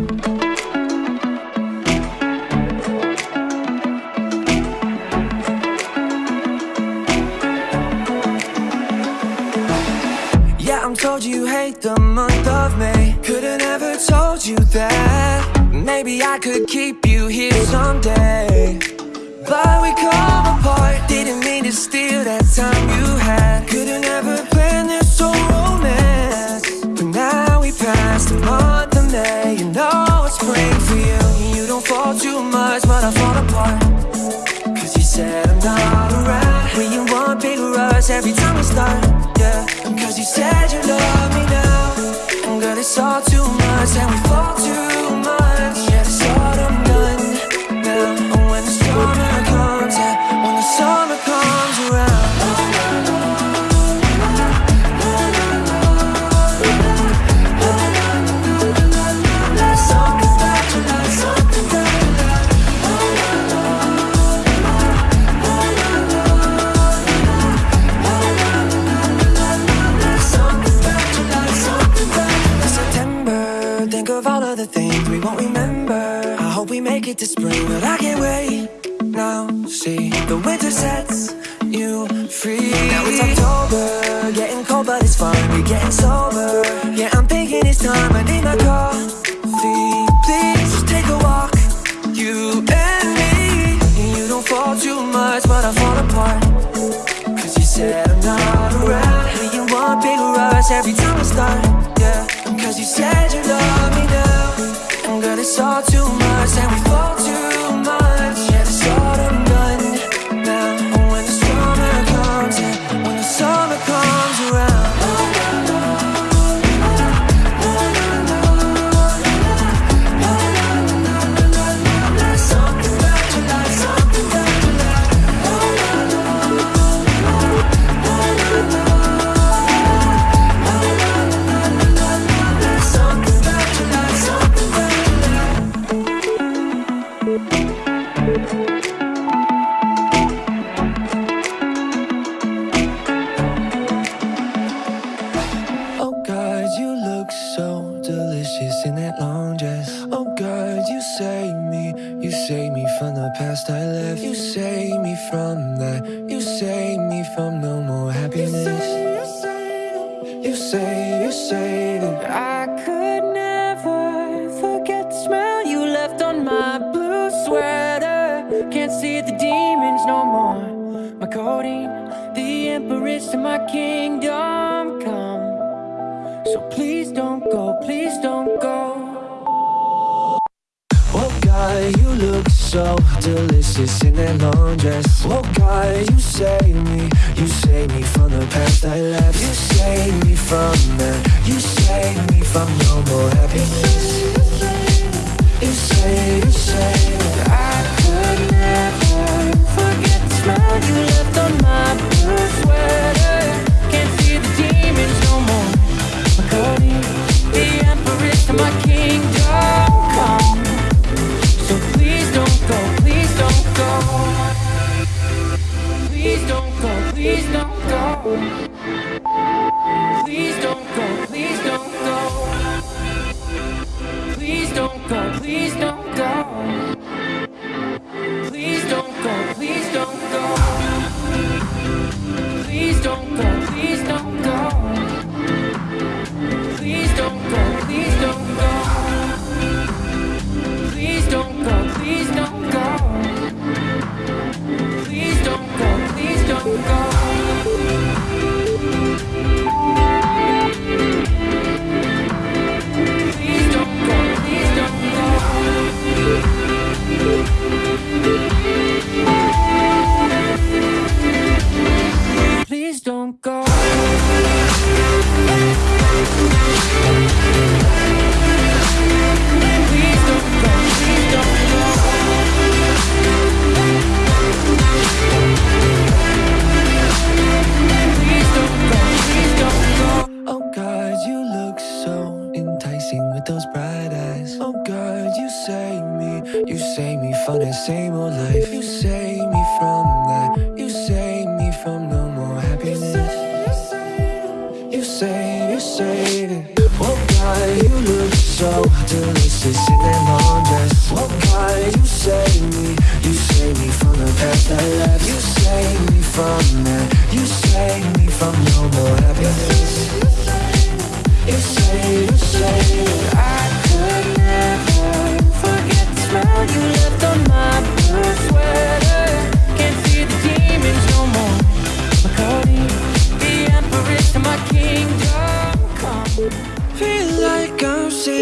Yeah, I'm told you hate the month of May. Could've never told you that. Maybe I could keep you here someday. But we come apart. Didn't mean to steal that time you had. Could've never planned this so. The things we won't remember. I hope we make it to spring, but I can't wait. Now, see, the winter sets you free. Now it's October, getting cold, but it's fine. We're getting sober. Yeah, I'm thinking it's time. I need my coffee. Please just take a walk, you and me. You don't fall too much, but I fall apart. Cause you said I'm not around When you want big rush every time we start, yeah Cause you said you love me now And girl, it's all too much. And we fall Oh God, you say, say Oh god you save me. You save me from no more happiness. You save, me from that, you save, me from no more happiness. You save I could never sweater. Can't see the demons no more. My codeine, the empress of my kingdom come. So please don't go, please don't go. Oh God, you look so delicious in that long dress. Oh God, you save me, you save me from the past I left. You save me from that, you Please don't go, please don't go. Please don't go, please don't go. Please don't go, please don't go. Please don't go, please don't go. Save from same old life. You save me from that, you save me from no more happiness. You say, you say that. Oh God, you look so delicious in that long dress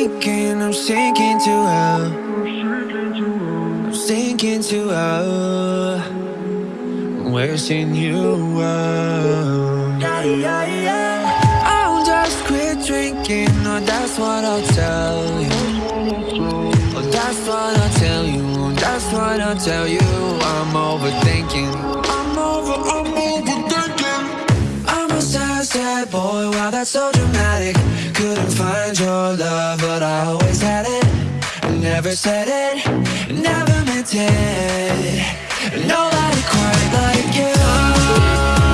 sinking, I'm sinking to hell. I'm sinking to hell. Wishing you well yeah, yeah, yeah. I'll just quit drinking, oh that's what I'll tell you. Oh that's what I'll tell you, that's what I'll tell you. I'm overthinking. I'm over, I'm a sad boy, wow that's so dramatic? Couldn't find your love, but I always had it. Never said it, never meant it. Nobody quite like you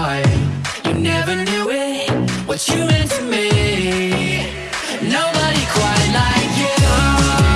You never knew it What you meant to me. Nobody quite like you.